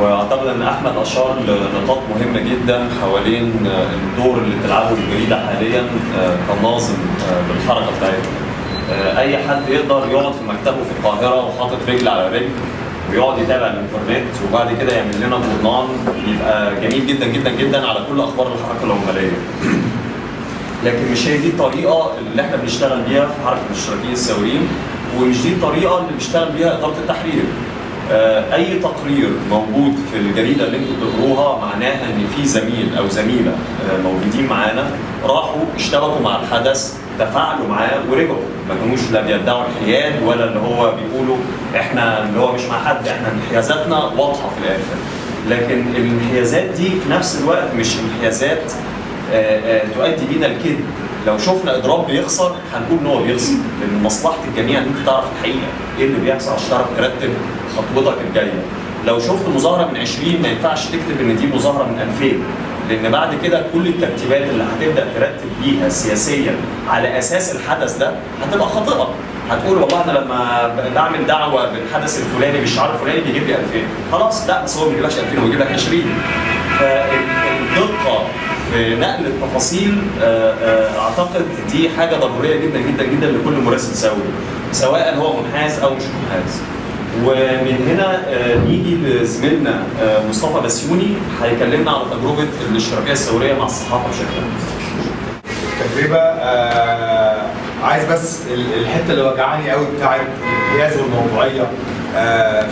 واعتقد ان احمد اشار لنقاط مهمه جدا حوالين الدور اللي بتلعبه الجريده حاليا آه، كناظم آه، بالحركة بتاعتها. آه، اي حد يقدر يقعد في مكتبه في القاهرة وحاطط رجل على رجل ويقعد يتابع الانترنت وبعد كده يعمل لنا جورنال يبقى جميل جدا جدا جدا على كل أخبار الحركة العمالية. لكن مش هي دي الطريقة اللي إحنا بنشتغل بيها في حركة الاشتراكيين الثوريين ومش دي الطريقة اللي بيشتغل بيها إدارة التحرير. آه، أي تقرير موجود في الجريدة اللي أنتوا بتقروها معناها إن في زميل أو زميلة آه، موجودين معانا راحوا اشتبكوا مع الحدث تفاعلوا معاه ورجعوا. ما كانوش لا بيدعوا الحياد ولا اللي هو بيقولوا إحنا اللي هو مش مع حد إحنا انحيازاتنا واضحة في الآخر. لكن الانحيازات دي في نفس الوقت مش انحيازات آه، تؤدي بينا الكذب. لو شفنا اضراب بيخسر هنقول إن هو بيخسر. لأن مصلحة الجميع إن أنت تعرف الحقيقة. إيه اللي بيحصل عشان تعرف ترتب خطوتك الجاية. لو شفت مظاهرة من 20 ما ينفعش تكتب إن دي مظاهرة من 2000 لأن بعد كده كل الترتيبات اللي هتبدأ ترتب بيها سياسيا على أساس الحدث ده هتبقى خاطئة. هتقول والله أنا لما بعمل دعوة بالحدث الفلاني بالشعار الفلاني بيجيب لي 2000 خلاص لا بس هو ما بيجيبلكش 2000 هو بيجيب لك 20 فالدقه في نقل التفاصيل آه، آه، أعتقد دي حاجة ضرورية جدا جدا جدا لكل مراسل ثوري سواء هو منحاز أو مش منحاز. ومن هنا آه، نيجي لزميلنا مصطفى بسيوني هيكلمنا على تجربة الاشتراكية الثورية مع الصحافة بشكل عام. تجربة آه عايز بس ال- الحتة اللي وجعاني قوي بتاعت الانحياز والموضوعية آه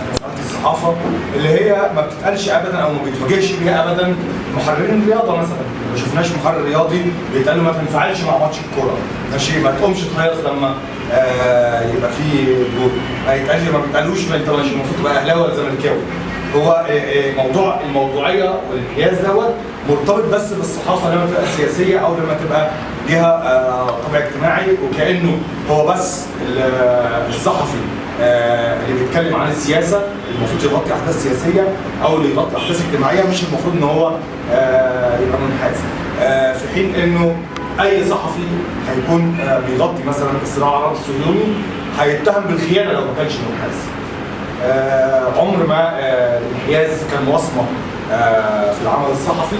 الصحافه اللي هي ما بتتقالش ابدا أو ما بيتواجهش بيها ابدا. محررين الرياضة مثلا. ما شفناش محرر رياضي بيتقال له ما تنفعلش مع ماتش الكورة. ماشي؟ ما تقومش تهيص لما آه يبقى في جول. ما يتقالش ما بيتقالوش انت مش المفروض تبقى أهلاوي ولا زملكاوي. هو آه، آه، موضوع الموضوعية والانحياز دوت مرتبط بس بالصحافة لما تبقى سياسيه أو لما تبقى ليها آه، طابع اجتماعي وكأنه هو بس ال- الصحفي. اللي بيتكلم عن السياسة المفروض يغطي أحداث سياسية أو اللي يغطي أحداث اجتماعية مش المفروض إن هو آه، يبقى منحاز. آه، في حين إنه أي صحفي هيكون آه، بيغطي مثلا الصراع العربي الصهيوني هيتهم بالخيانة لو ما كانش منحاز. آه، عمر ما آه، الانحياز كان وصمة آه، في العمل الصحفي.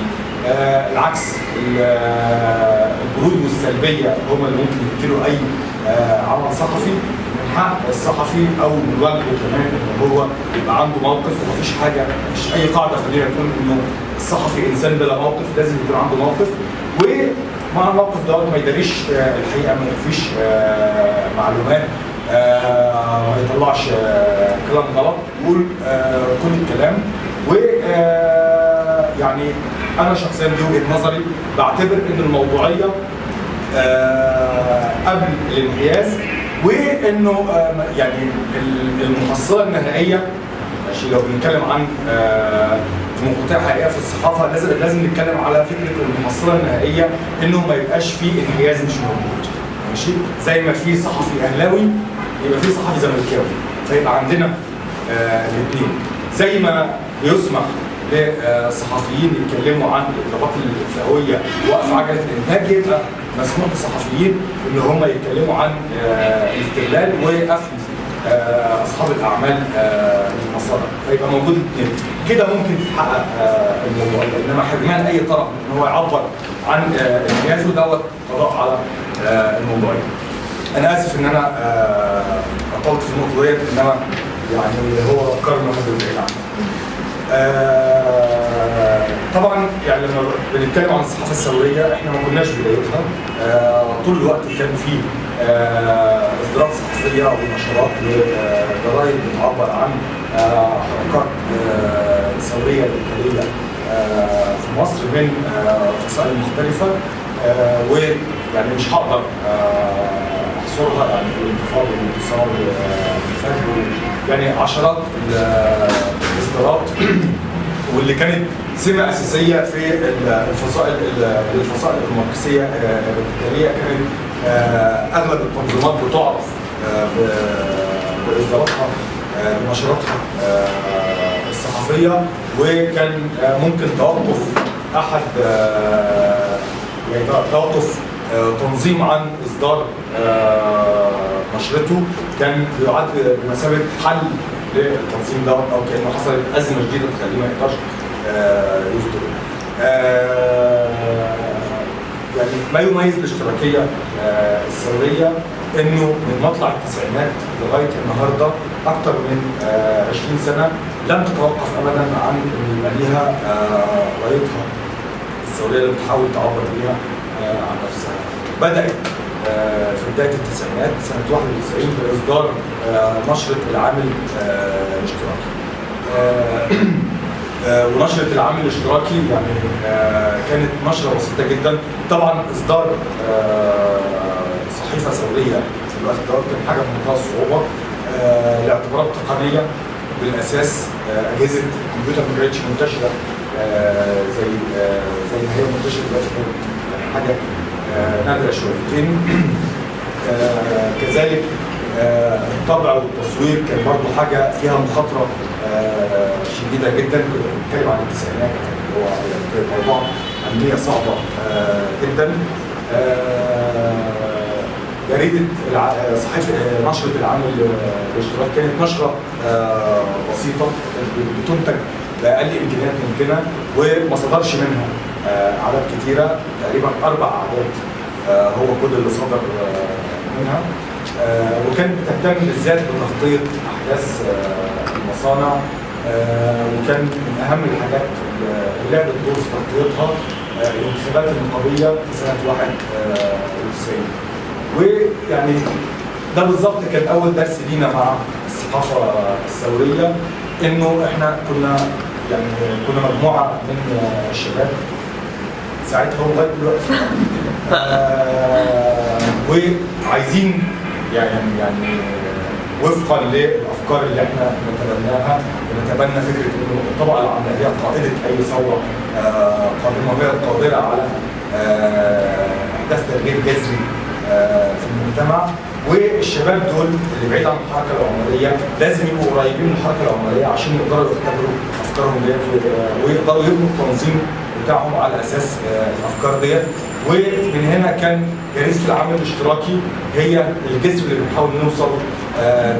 آه، العكس ال- آه، البرود والسلبية هم اللي ممكن يقتلوا أي آه، عمل صحفي. حق الصحفي أو من واجبه كمان إن هو يبقى عنده موقف ومفيش حاجة مش أي قاعدة خلينا نقول إنه الصحفي إنسان بلا موقف لازم يكون عنده موقف. ومع الموقف دوت ما يداريش آه، الحقيقة ما يخفيش آه، معلومات آه، ما يطلعش كلام غلط. يقول كل الكلام. و يعني أنا شخصيا دي وجهة نظري بعتبر إن الموضوعية قبل الانحياز وإنه آه، يعني ال- المحصلة النهائية ماشي لو بنتكلم عن آه، في مقاطع حقيقيه في الصحافة لازم لازم نتكلم على فكرة المحصلة النهائية إنه ما يبقاش فيه انحياز مش موجود ماشي؟ زي ما في صحفي أهلاوي يبقى في صحفي زملكاوي فيبقى عندنا آه الاثنين زي ما يسمح للصحفيين يتكلموا عن الاضرابات الفئوية وقف عجلة الإنتاج يبقى مسموح للصحفيين ان هم يتكلموا عن آه الاستغلال وقفل آه، أصحاب الأعمال آه، المصادر فيبقى موجود الاثنين. كده ممكن تتحقق آه، الموضوع إنما حرمان أي طرف إن هو يعبر عن آه، انجازه دوت قضاء على آه، الموضوع أنا آسف إن أنا آه، اطلت في النقطة ديت إنما يعني هو افكار ما بعيد آه، طبعا يعني لما بنتكلم عن الصحافه الثوريه إحنا ما كناش بدايتها. آه، طول الوقت كان في آه، إصدارات صحفيه ونشرات وجرايد بتعبر عن آه، حركات ثوريه آه، في مصر من فصائل مختلفة ويعني مش هقدر أحصرها يعني في الانتفاضه والانتصار والفجر يعني عشرات ال- الإصدارات واللي كانت سمة أساسية في ال- الفصائل ال- الفصائل الماركسيه آه، الراديكاليه كانت آه، أغلب التنظيمات بتعرف آه، باصداراتها آه، بنشراتها آه، الصحفية وكان آه، ممكن توقف أحد آه، يعني توقف آه، تنظيم عن إصدار آه، نشرته. كان بيعد بمثابة حل للتنظيم دوت أو كأنه حصلت أزمة جديدة تخليه ما يقدرش آه، يصدر. آه، يعني ما يميز الاشتراكية آه، الثوريه إنه من مطلع التسعينات لغاية النهارده أكثر من آه، 20 سنة لم تتوقف ابدا عن ان يبقى ليها آه، رايتها الثوريه اللي بتحاول تعبر بيها آه، عن نفسها. بدأت آه، في بداية التسعينات سنة 91 بإصدار آه، نشره العامل آه، الاشتراكي. آه، ونشرة العامل الاشتراكي يعني آه، كانت نشرة بسيطة جدا. طبعا إصدار آه، صحيفة ثورية في الوقت ده كان حاجة في منتهى الصعوبة آه، لاعتبارات تقنية بالأساس آه، أجهزة الكمبيوتر ما كانتش منتشرة آه، زي زي ما هي منتشرة دلوقتي كانت حاجة آه، نادرة شويتين. كذلك الطبع والتصوير كان برضه حاجة فيها مخاطرة شديدة جدا. كنا بنتكلم عن التسعينات اللي هو يعني موضوع امنيه صعبة آه، جدا. آه، جريده الع- آه، صحيفة آه، نشرة العمل آه، الاشتراك كانت نشرة آه، بسيطة بتنتج بأقل إمكانيات ممكنة وما صدرش منها آه، أعداد كتيرة تقريبا أربع أعداد آه، هو كل اللي صدر آه، منها. آه، وكانت بتهتم بالذات بتغطية أحداث آه، المصانع آه، وكان من أهم الحاجات اللي لعبت دور في تغطيتها آه، الانتخابات النقابية في سنة 91 ويعني ده بالظبط كان أول درس لينا مع الصحافة الثورية إنه إحنا كنا يعني كنا مجموعة من آه، الشباب ساعتها لغايه دلوقتي. آه، وعايزين يعني يعني وفقا للافكار اللي إحنا نتبناها ونتبنى فكرة إنه الطبقة العامله هي قائدة أي ثورة آه، قادمة وهي القادره على آه، أحداث تغيير جذري آه، في المجتمع. والشباب دول اللي بعيد عن الحركة العماليه لازم يبقوا قريبين من الحركة العماليه عشان يقدروا يختبروا أفكارهم ديت ويقدروا يبنوا التنظيم بتاعهم على أساس الأفكار ديت. ومن هنا كان جريده العمل الاشتراكي هي الجسر اللي بنحاول نوصل آه،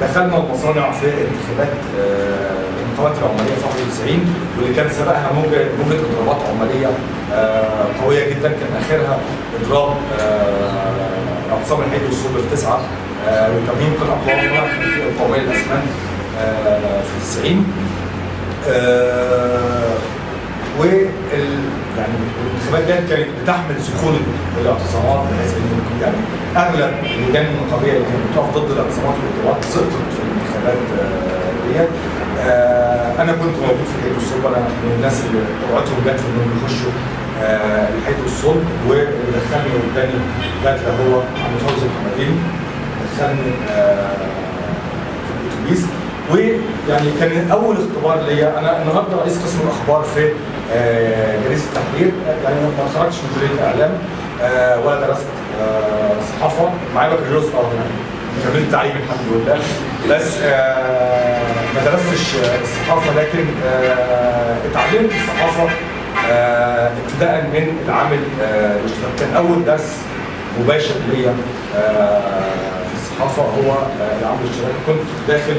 دخلنا المصانع في انتخابات آه، الانتخابات العمالية في 91 واللي كان سبقها موجة موجة اضرابات عمالية آه، قوية جدا كان آخرها اضراب آه، اقسام الحديد والصلب في تسعه آه، وتمرين قطع قوامها في القوميه الأسمنت آه، في 90 آه، وال يعني الانتخابات ديت كانت بتحمل سخونه الاعتصامات بحيث إن يعني اغلب اللجان النقابيه اللي كانت بتقف ضد الاعتصامات والاضرابات سقطت في الانتخابات آه، ديت. آه، أنا كنت موجود في الحيط والصلب أنا من الناس اللي طلعتهم جت في انهم يخشوا آه، الحيط والصلب واللي دخلني واداني جات هو عم فوزي الحمدين دخلني آه، في الأتوبيس. ويعني كان أول اختبار ليا. أنا النهارده رئيس قسم الأخبار في آه، جريدة التحرير. يعني ما اتخرجتش من كليه إعلام آه، ولا درست آه، صحافة معايا بكالوريوس آه كملت تعليم الحمد لله. بس آه، ما درستش آه، الصحافة لكن آه، اتعلمت الصحافه ابتداء من العامل آه، الاشتراكي كان أول درس مباشر ليا في الصحافة هو العامل الاشتراكي كنت داخل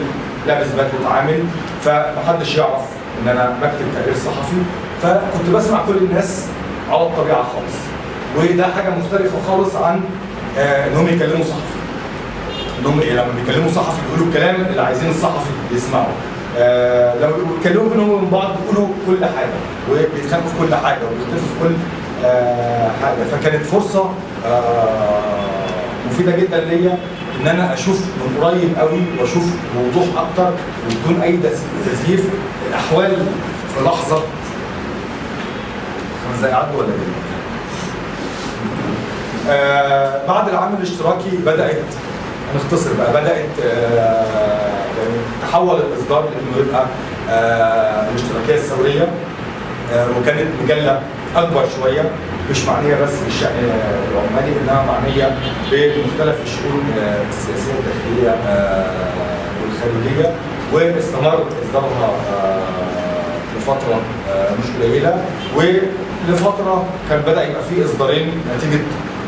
لابس بدلة عامل فمحدش يعرف إن أنا بكتب تقرير صحفي. فكنت بسمع كل الناس على الطبيعة خالص. وده حاجة مختلفة خالص عن آه، انهم يكلموا صحفي. انهم إيه، لما بيكلموا صحفي بيقولوا الكلام اللي عايزين الصحفي يسمعه. آه لما بيتكلموا بينهم وبين بعض بيقولوا كل حاجة وبيتخانقوا في كل حاجة وبيختلفوا في كل آه حاجة. فكانت فرصة مفيدة جدا ليا إن أنا أشوف من قريب قوي وأشوف بوضوح أكتر وبدون أي تز- تزييف الأحوال في لحظة. خمس دقايق ولا إيه؟ آه بعد العمل الاشتراكي بدأت نختصر بقى بدأت آه يعني تحول الإصدار لإنه يبقى آه الاشتراكية الثورية وكانت مجلة أكبر شوية مش معنية بس بالشأن العمالي إنها معنية بمختلف الشؤون السياسية الداخليه والخارجية واستمر إصدارها لفترة مش قليلة ولفترة كان بدأ يبقى في إصدارين نتيجة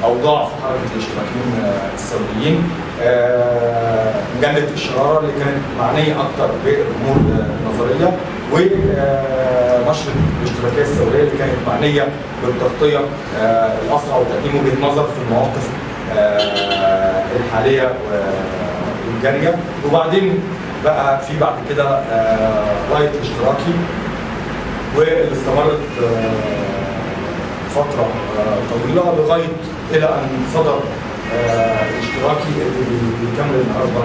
اوضاع في حركة الاشتراكيين آه، الثوريين آه، مجلة الشرارة اللي كانت معنية أكثر بالأمور النظرية ونشر الاشتراكية الثوريه اللي كانت معنية بالتغطية آه، الأسرع وتقديم وجهه نظر في المواقف الحالية والجارية. وبعدين بقى في بعد كده رايت اشتراكي واللي استمرت فترة طويلة لغاية إلى أن صدر آه، اشتراكي اللي بي- بيكمل النهارده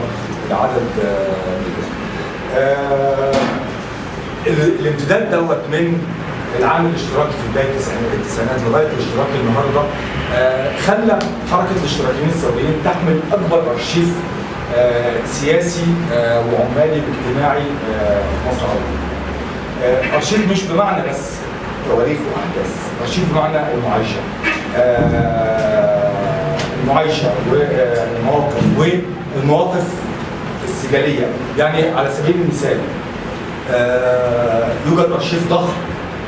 العدد آه،. آه، ال- الامتداد دوت من العام الاشتراكي في بداية التسعينات لغاية الاشتراكي النهارده خلى حركة الاشتراكيين الثوريين تحمل أكبر أرشيف سياسي وعمالي واجتماعي في مصر العربيه. أرشيف مش بمعنى بس تواريخ وأحداث، أرشيف بمعنى المعايشه. آه، المعايشه والمواقف والمواقف السجاليه، يعني على سبيل المثال آه، يوجد أرشيف ضخم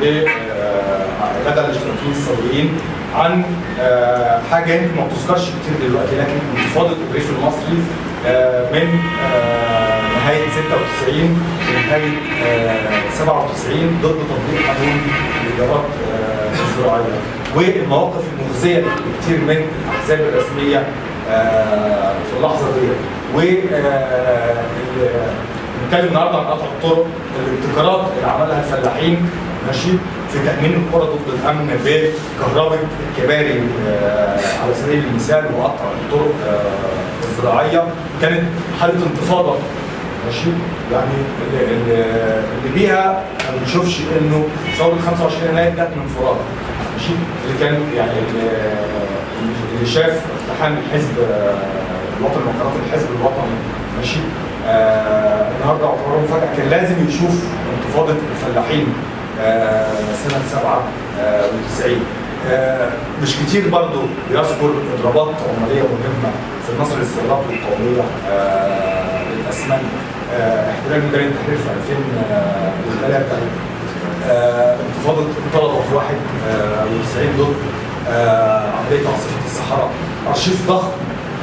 آه، لدى الإشتراكيين الثوريين عن آه، حاجة يمكن ما بتذكرش كتير دلوقتي لكن انتفاضه الريف المصري آه، من آه، نهاية 96 لنهاية آه، 97 ضد تطبيق قانون الإيجارات آه، الزراعيه والمواقف المخزية لكثير من الأحزاب الرسمية آه، في اللحظة دي. و آه، بنتكلم النهارده عن قطع الطرق الابتكارات اللي عملها الفلاحين. ماشي؟ في تأمين القرى ضد الأمن بكهرباء الكباري آه، على سبيل المثال وقطع الطرق آه، الزراعيه كانت حالة انتفاضه ماشي؟ يعني اللي بيها ما بنشوفش إنه ثوره 25 يناير جت من فراغ. ماشي اللي كان يعني اللي, شاف اقتحام الحزب آه، الوطني وقرارات الحزب الوطني ماشي؟ آه النهارده اعتبره مفاجاه كان لازم يشوف انتفاضة الفلاحين آه سنة 97 آه مش كتير برضه بيذكر اضرابات عماليه مهمة في النصر الاستغلاق القومية آه للأسمنت. آه احتلال ميدان التحرير في 2003 آه انتفاضة طلبه في 91 ضد آه عملية عاصفة الصحراء. أرشيف ضخم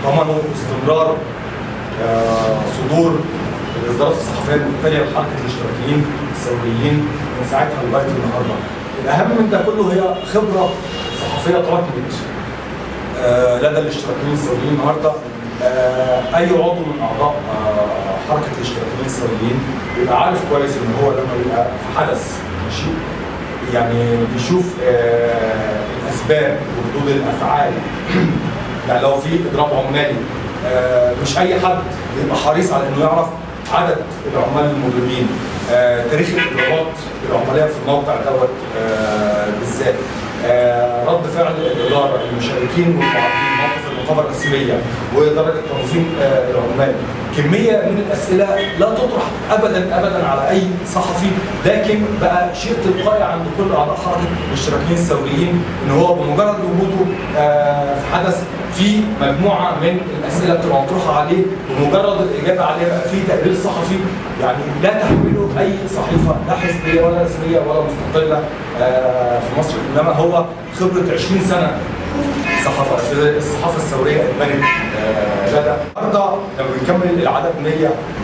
ضمنوا استمرار آه، صدور الإصدارات الصحفية المتتاليه لحركه الاشتراكيين الثوريين من ساعتها لغاية النهارده. الأهم من ده كله هي خبرة صحفية تراكمت آه، لدى الاشتراكيين الثوريين النهارده. آه، أي عضو من أعضاء آه، حركة الاشتراكيين الثوريين بيبقى عارف كويس إن هو لما يبقى في حدث. ماشي. يعني بيشوف آه، الأسباب وردود الأفعال. يعني لو في إضراب عمالي آه، مش أي حد بيبقى حريص على إنه يعرف عدد العمال المضربين آه، تاريخ الاضرابات العمالية في الموقع دوت بالذات. رد فعل الإدارة المشاركين والمعارضين موقف النقابه الرسميه ودرجه تنظيم آه، العمال. كمية من الأسئلة لا تطرح ابدا ابدا على أي صحفي. لكن بقى شيء تلقائي عند كل أعضاء حركة الاشتراكيين الثوريين إن هو بمجرد وجوده آه، في حدث في مجموعة من الأسئلة بتبقى مطروحة عليه بمجرد الإجابة عليها بقى في تقرير صحفي. يعني لا تحمله أي صحيفة لا حزبية ولا رسمية ولا مستقلة آه، في مصر. إنما هو خبرة 20 سنة الصحافة الصحافة الثوريه اتبنت آه، لدى النهارده لما بنكمل العدد 100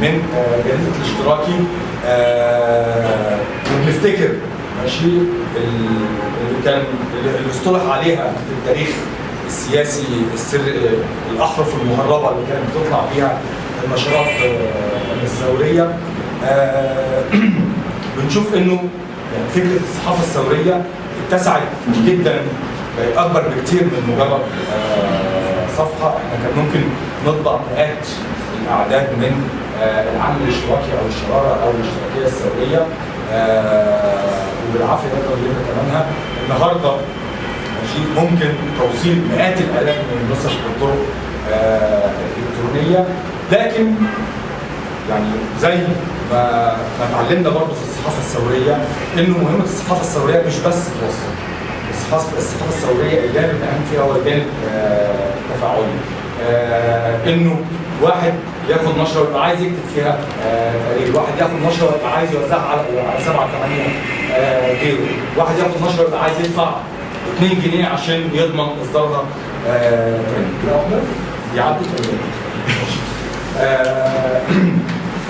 من آه، جريدة الاشتراكي آه، وبنفتكر ماشي ال- اللي كان اللي اصطلح عليها في التاريخ السياسي السر الأحرف المهربة اللي كانت بتطلع بيها النشرات الثوريه بنشوف إنه يعني فكرة الصحافة الثوريه اتسعت جدا أكبر بكتير من مجرد آه، صفحة. إحنا كان ممكن نطبع مئات الأعداد من آه، العمل الاشتراكي أو الشرارة أو الاشتراكية الثوريه آه، وبالعافية نقدر نجيب ثمنها النهارده ماشي ممكن توصيل مئات الآلاف من النسخ بالطرق الإلكترونية. لكن يعني زي ما ما اتعلمنا برضه في الصحافة الثورية إنه مهمة الصحافة الثورية مش بس توصل الصحافه الثوريه الجانب الاهم فيها هو الجانب آه، التفاعلي آه، إنه واحد ياخد نشرة ويبقى عايز يكتب فيها آه، تقرير، واحد ياخد نشرة ويبقى عايز يوزعها على سبعة ثمانيه آه، غيره، واحد ياخد نشرة ويبقى عايز يدفع 2 جنيه عشان يضمن إصدارها آه، تاني. دي عدت ولا؟ آه،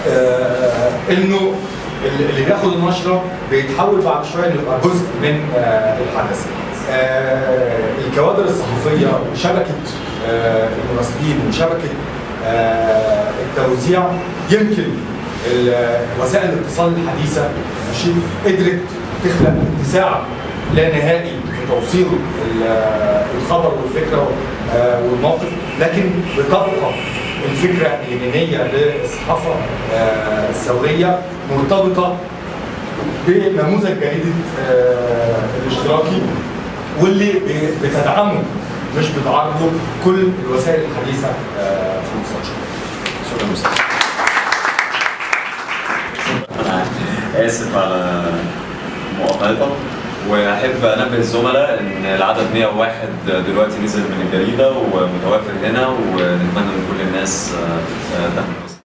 آه، إنه اللي بياخد النشرة بيتحول بعد شوية إنه يبقى جزء من آه، الحدث. آه، الكوادر الصحفية وشبكه آه، المراسلين وشبكه آه، التوزيع يمكن وسائل الاتصال الحديثة ماشي؟ قدرت تخلق اتساع لا نهائي في توصيل ال- الخبر والفكرة والموقف لكن بتبقى الفكرة اللينيه للصحافة الثوريه مرتبطة بنموذج جريده الاشتراكي. واللي بتدعمه مش بتعارضه كل الوسائل الحديثة آه، في المستشفى. شكرا أنا آسف على مقاطعتك وأحب أنبه الزملاء إن العدد 101 دلوقتي نزل من الجريدة ومتوافر هنا ونتمنى إن كل الناس آه، آه، تاخد